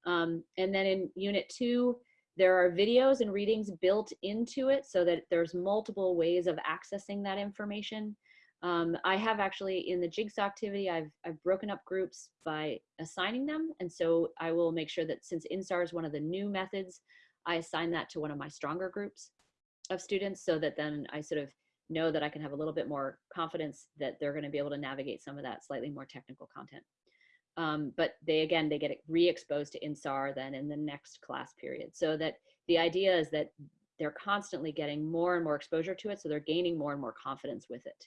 Um, and then in unit two, there are videos and readings built into it so that there's multiple ways of accessing that information. Um, I have actually in the jigsaw activity, I've, I've broken up groups by assigning them. And so I will make sure that since INSAR is one of the new methods, I assign that to one of my stronger groups of students so that then I sort of know that I can have a little bit more confidence that they're going to be able to navigate some of that slightly more technical content. Um, but they, again, they get re-exposed to INSAR then in the next class period. So that the idea is that they're constantly getting more and more exposure to it. So they're gaining more and more confidence with it.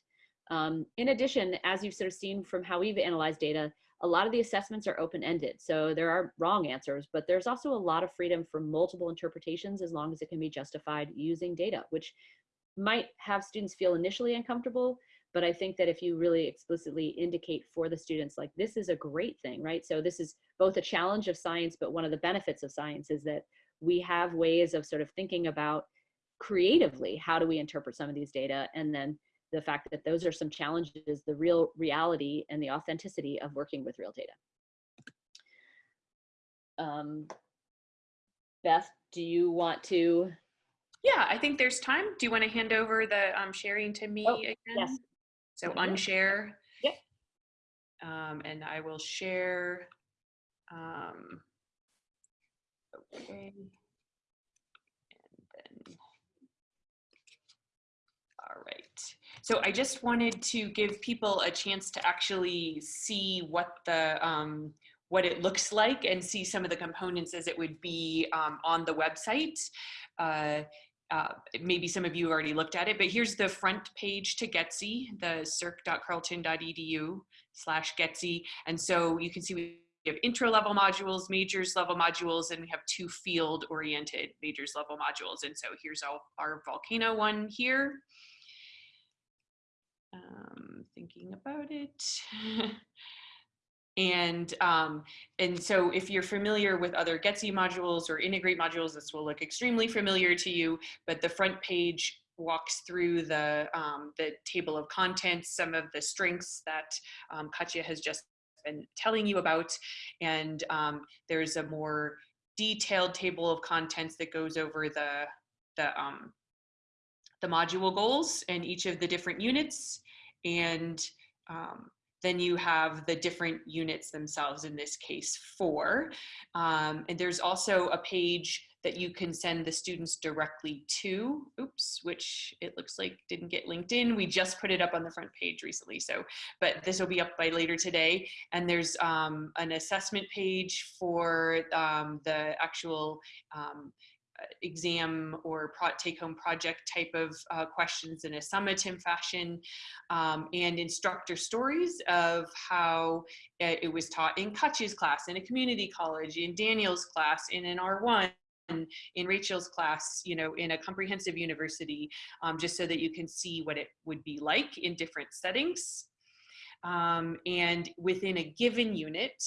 Um, in addition, as you've sort of seen from how we've analyzed data, a lot of the assessments are open-ended. So there are wrong answers, but there's also a lot of freedom for multiple interpretations as long as it can be justified using data, which might have students feel initially uncomfortable, but I think that if you really explicitly indicate for the students, like this is a great thing, right? So this is both a challenge of science, but one of the benefits of science is that we have ways of sort of thinking about creatively, how do we interpret some of these data? And then the fact that those are some challenges, the real reality and the authenticity of working with real data. Um, Beth, do you want to? Yeah, I think there's time. Do you want to hand over the um, sharing to me Oh, again? yes. So unshare. Yep. Um, and I will share. Um, okay. And then. So I just wanted to give people a chance to actually see what the um, what it looks like and see some of the components as it would be um, on the website. Uh, uh, maybe some of you already looked at it, but here's the front page to GETSI, the serc.carleton.edu slash GETSI. And so you can see we have intro level modules, majors level modules, and we have two field oriented majors level modules. And so here's our volcano one here. Um, thinking about it. And, um, and so if you're familiar with other GETSI modules or integrate modules, this will look extremely familiar to you, but the front page walks through the, um, the table of contents, some of the strengths that um, Kaatje has just been telling you about. And um, there's a more detailed table of contents that goes over the, the, um, the module goals and each of the different units. And um, then you have the different units themselves, in this case, four. Um, and there's also a page that you can send the students directly to, oops, which it looks like didn't get linked in. We just put it up on the front page recently, so, but this will be up by later today. And there's um, an assessment page for um, the actual um, exam or take-home project type of uh, questions in a summative fashion um, and instructor stories of how it was taught in Kaatje's class, in a community college, in Daniel's class, in an R1, in Rachel's class, you know, in a comprehensive university, um, just so that you can see what it would be like in different settings. Um, and within a given unit,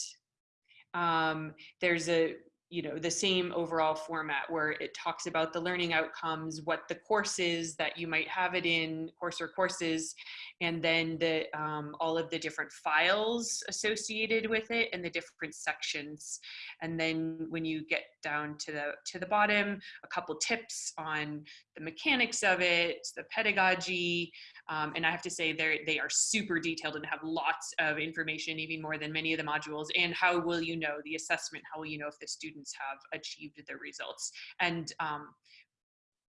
um, there's a you know the same overall format where it talks about the learning outcomes what the courses that you might have it in course or courses and then the um, all of the different files associated with it and the different sections. And then when you get down to the to the bottom a couple tips on the mechanics of it the pedagogy um, and I have to say they they are super detailed and have lots of information, even more than many of the modules. And how will you know the assessment? How will you know if the students have achieved the results? And um,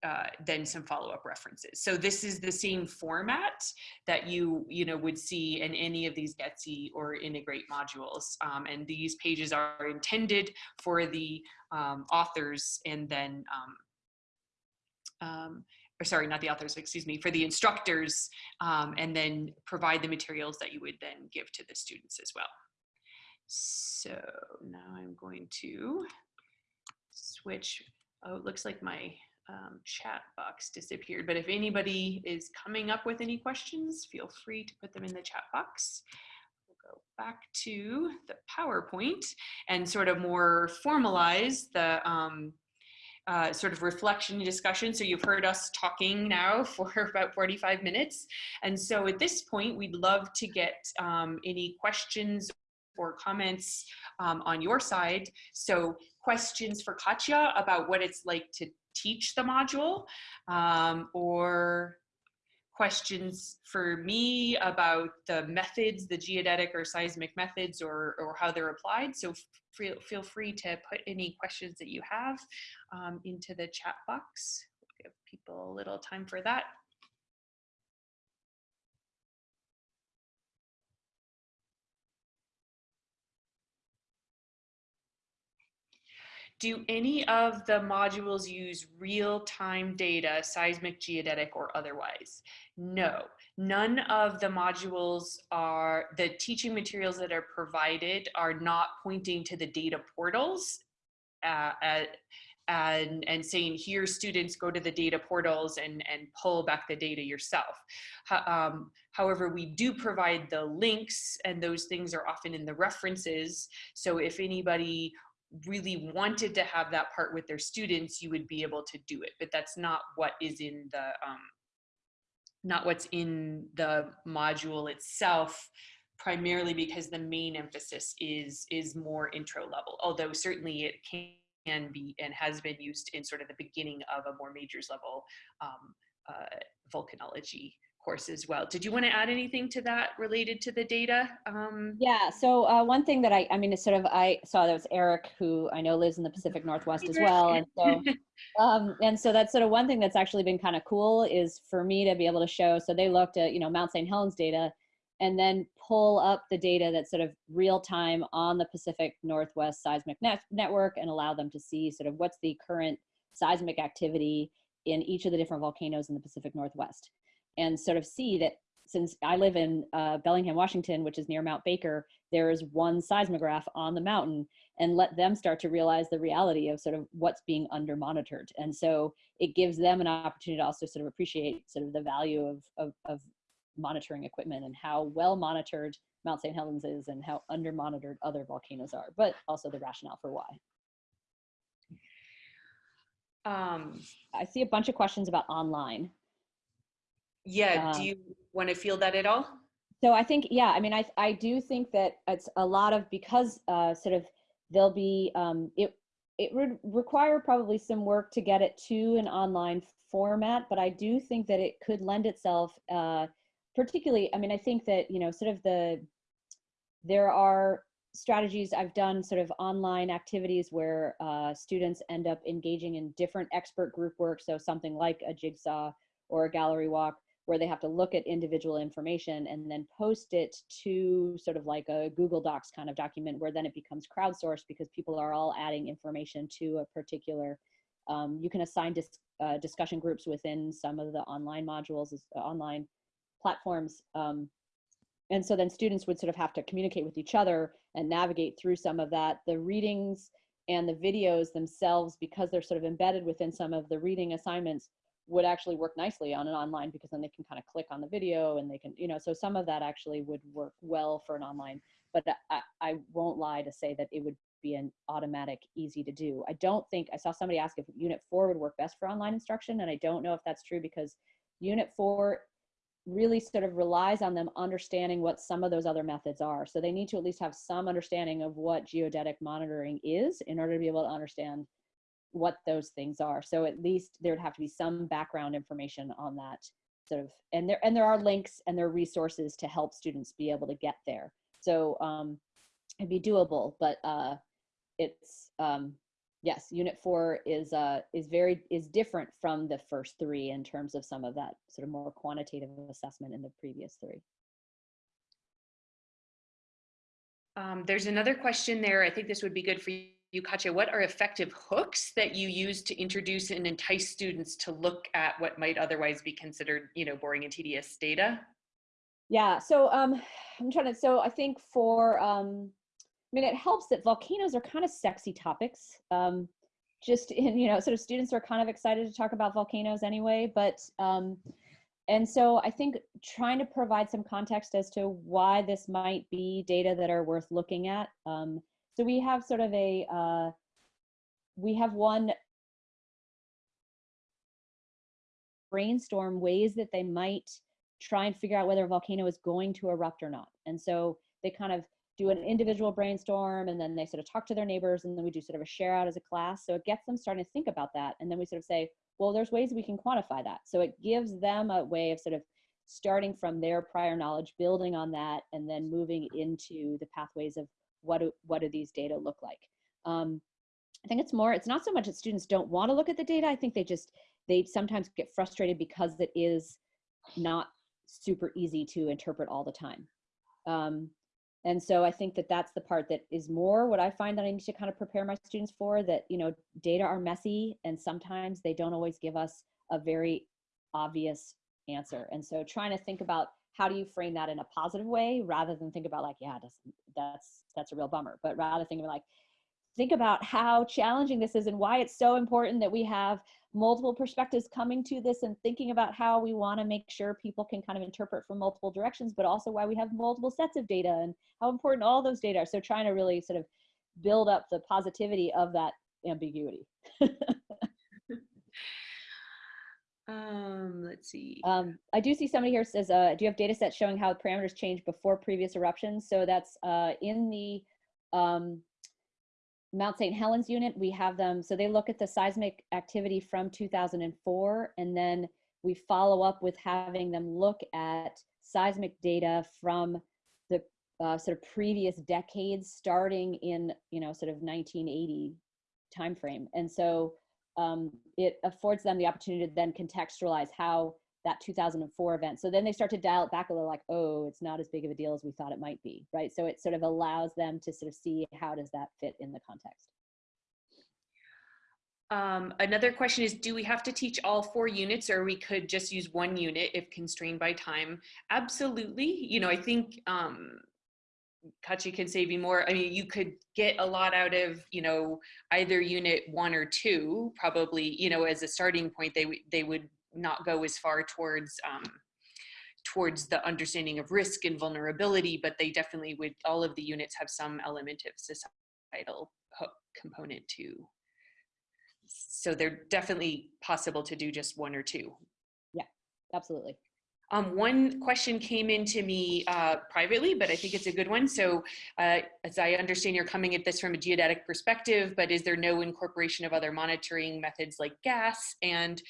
uh, then some follow-up references. So this is the same format that you you know would see in any of these GETSI or Integrate modules. Um, and these pages are intended for the um, authors and then um, or sorry, not the authors, excuse me, for the instructors, um, and then provide the materials that you would then give to the students as well. So now I'm going to switch. Oh, it looks like my um, chat box disappeared, but if anybody is coming up with any questions, feel free to put them in the chat box. We'll go back to the PowerPoint and sort of more formalize the um, uh, sort of reflection and discussion. So you've heard us talking now for about 45 minutes. And so at this point, we'd love to get um, any questions or comments um, on your side. So questions for Kaatje about what it's like to teach the module um, or questions for me about the methods, the geodetic or seismic methods or, or how they're applied. So feel, feel free to put any questions that you have um, into the chat box. We'll give people a little time for that. Do any of the modules use real-time data, seismic, geodetic, or otherwise? No, none of the modules are, the teaching materials that are provided are not pointing to the data portals uh, at, and, and saying here students go to the data portals and, and pull back the data yourself. Um, however, we do provide the links and those things are often in the references. So if anybody really wanted to have that part with their students, you would be able to do it. But that's not what is in the, um, not what's in the module itself, primarily because the main emphasis is, is more intro level, although certainly it can be and has been used in sort of the beginning of a more majors level um, uh, volcanology course as well. Did you want to add anything to that related to the data? Um, yeah, so uh, one thing that I, I mean, it's sort of, I saw that was Eric, who I know lives in the Pacific Northwest as well. And so, um, and so that's sort of one thing that's actually been kind of cool is for me to be able to show, so they looked at, you know, Mount St. Helens data and then pull up the data that's sort of real time on the Pacific Northwest seismic net network and allow them to see sort of what's the current seismic activity in each of the different volcanoes in the Pacific Northwest and sort of see that since I live in uh, Bellingham, Washington, which is near Mount Baker, there is one seismograph on the mountain and let them start to realize the reality of sort of what's being under monitored. And so it gives them an opportunity to also sort of appreciate sort of the value of, of, of monitoring equipment and how well monitored Mount St. Helens is and how under monitored other volcanoes are, but also the rationale for why. Um, I see a bunch of questions about online. Yeah, Um, do you want to feel that at all? So I think, yeah, I mean, I, I do think that it's a lot of, because uh, sort of there'll be, um, it, it would require probably some work to get it to an online format, but I do think that it could lend itself, uh, particularly, I mean, I think that, you know, sort of the, there are strategies I've done sort of online activities where uh, students end up engaging in different expert group work. So something like a jigsaw or a gallery walk where they have to look at individual information and then post it to sort of like a Google Docs kind of document where then it becomes crowdsourced because people are all adding information to a particular, um, you can assign dis uh, discussion groups within some of the online modules, uh, online platforms. Um, and so then students would sort of have to communicate with each other and navigate through some of that. The readings and the videos themselves, because they're sort of embedded within some of the reading assignments, would actually work nicely on an online because then they can kind of click on the video and they can, you know, so some of that actually would work well for an online. But I, I won't lie to say that it would be an automatic easy to do. I don't think, I saw somebody ask if Unit 4 would work best for online instruction, and I don't know if that's true because Unit 4 really sort of relies on them understanding what some of those other methods are. So they need to at least have some understanding of what geodetic monitoring is in order to be able to understand what those things are. So at least there'd have to be some background information on that sort of, and there, and there are links and there are resources to help students be able to get there. So um, it'd be doable, but uh, it's, um, yes, unit four is uh, is very is different from the first three in terms of some of that sort of more quantitative assessment in the previous three. Um, there's another question there. I think this would be good for you, Kaatje. What are effective hooks that you use to introduce and entice students to look at what might otherwise be considered, you know, boring and tedious data? Yeah, so um, I'm trying to, so I think for, um, I mean, it helps that volcanoes are kind of sexy topics. Um, just in, you know, sort of students are kind of excited to talk about volcanoes anyway, but, um, and so I think trying to provide some context as to why this might be data that are worth looking at. Um, so we have sort of a, uh, we have one brainstorm ways that they might try and figure out whether a volcano is going to erupt or not. And so they kind of do an individual brainstorm and then they sort of talk to their neighbors and then we do sort of a share out as a class. So it gets them starting to think about that. And then we sort of say, well, there's ways we can quantify that. So it gives them a way of sort of starting from their prior knowledge, building on that, and then moving into the pathways of what do, what do these data look like. Um, I think it's more, it's not so much that students don't want to look at the data. I think they just, they sometimes get frustrated because it is not super easy to interpret all the time. Um, and so I think that that's the part that is more what I find that I need to kind of prepare my students for that, you know, data are messy and sometimes they don't always give us a very obvious answer. And so trying to think about how do you frame that in a positive way rather than think about like, yeah, that's, that's, that's a real bummer, but rather think of like, think about how challenging this is and why it's so important that we have multiple perspectives coming to this and thinking about how we want to make sure people can kind of interpret from multiple directions, but also why we have multiple sets of data and how important all those data are. So trying to really sort of build up the positivity of that ambiguity. um, let's see. Um, I do see somebody here says, uh, do you have data sets showing how parameters change before previous eruptions? So that's uh, in the um, Mount St. Helens unit, we have them, so they look at the seismic activity from 2004, and then we follow up with having them look at seismic data from the uh, sort of previous decades, starting in, you know, sort of 1980 timeframe. And so um, it affords them the opportunity to then contextualize how that 2004 event. So then they start to dial it back a little like, oh, it's not as big of a deal as we thought it might be, right? So it sort of allows them to sort of see how does that fit in the context. Um, another question is, do we have to teach all four units or we could just use one unit if constrained by time? Absolutely. You know, I think um, Kaatje can save you more. I mean, you could get a lot out of, you know, either unit one or two, probably, you know, as a starting point, they, they would not go as far towards um, towards the understanding of risk and vulnerability, but they definitely would, all of the units have some element of societal component too. So they're definitely possible to do just one or two. Yeah, absolutely. Um, one question came in to me uh, privately, but I think it's a good one. So uh, as I understand, you're coming at this from a geodetic perspective, but is there no incorporation of other monitoring methods like gas? And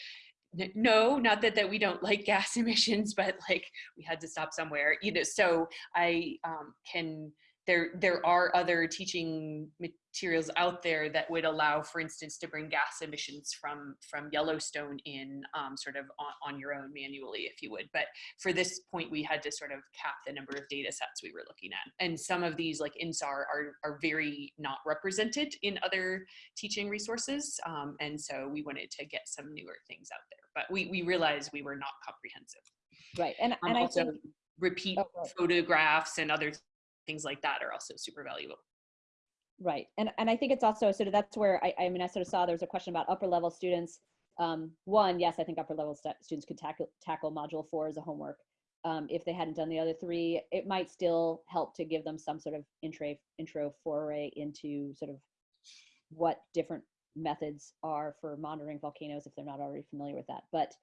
no, not that, that we don't like gas emissions, but like we had to stop somewhere, you know, so I um, can, there, there are other teaching materials out there that would allow, for instance, to bring gas emissions from, from Yellowstone in um, sort of on, on your own manually, if you would. But for this point, we had to sort of cap the number of data sets we were looking at. And some of these like INSAR are, are very not represented in other teaching resources. Um, and so we wanted to get some newer things out there, but we, we realized we were not comprehensive. Right. And, Um, and I also, think, repeat Oh, right. photographs and other things like that are also super valuable. Right. And and I think it's also sort of that's where I, I mean I sort of saw there was a question about upper level students. Um, one, yes, I think upper level stu- students could tackle tackle module four as a homework. Um, if they hadn't done the other three, it might still help to give them some sort of intro intro foray into sort of what different methods are for monitoring volcanoes if they're not already familiar with that. But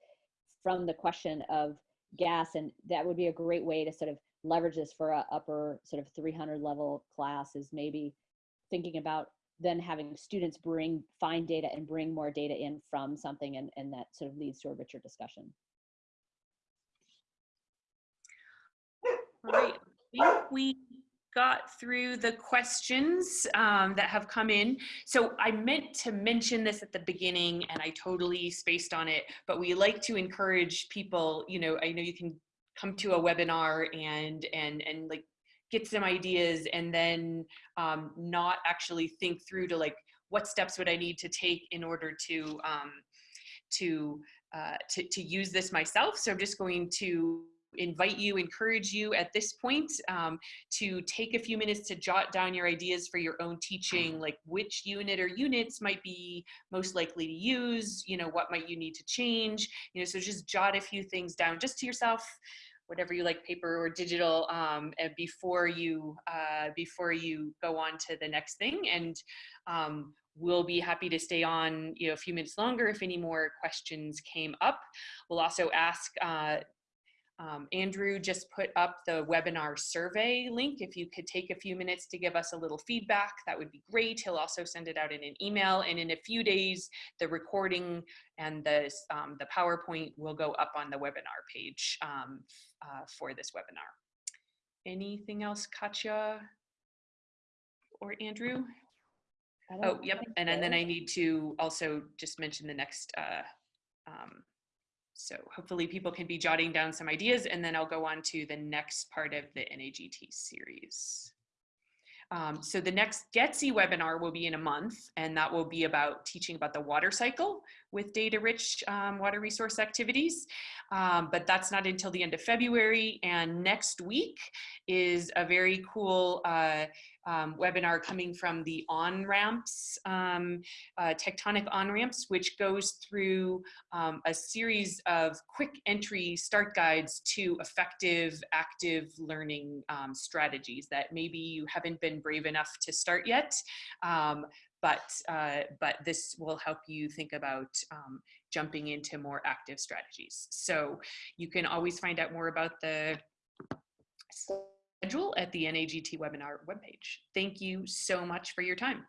from the question of gas, and that would be a great way to sort of leverage this for a upper sort of 300 level class is maybe thinking about then having students bring find data and bring more data in from something and, and that sort of leads to a richer discussion. All right, I think we got through the questions um, that have come in. So I meant to mention this at the beginning and I totally spaced on it, but we like to encourage people, you know, I know you can come to a webinar and, and, and like get some ideas and then um, not actually think through to like, what steps would I need to take in order to, um, to, uh, to, to use this myself. So I'm just going to invite you, encourage you at this point um, to take a few minutes to jot down your ideas for your own teaching, like which unit or units might be most likely to use, you know, what might you need to change, you know, so just jot a few things down just to yourself, whatever you like, paper or digital, um, and before you uh, before you go on to the next thing. And um, we'll be happy to stay on, you know, a few minutes longer if any more questions came up. We'll also ask uh, um, Andrew just put up the webinar survey link. If you could take a few minutes to give us a little feedback, that would be great. He'll also send it out in an email and in a few days, the recording and the, um, the PowerPoint will go up on the webinar page um, uh, for this webinar. Anything else, Kaatje or Andrew? Oh, yep. And, and then. I need to also just mention the next, uh, um, so hopefully people can be jotting down some ideas and then I'll go on to the next part of the NAGT series. Um, so the next GETSI webinar will be in a month and that will be about teaching about the water cycle with data rich um, water resource activities. Um, but that's not until the end of February and next week is a very cool uh, um, webinar coming from the on-ramps, um, uh, tectonic on-ramps, which goes through um, a series of quick entry start guides to effective active learning um, strategies that maybe you haven't been brave enough to start yet. Um, but, uh, but this will help you think about um, jumping into more active strategies. So you can always find out more about the schedule at the NAGT webinar webpage. Thank you so much for your time.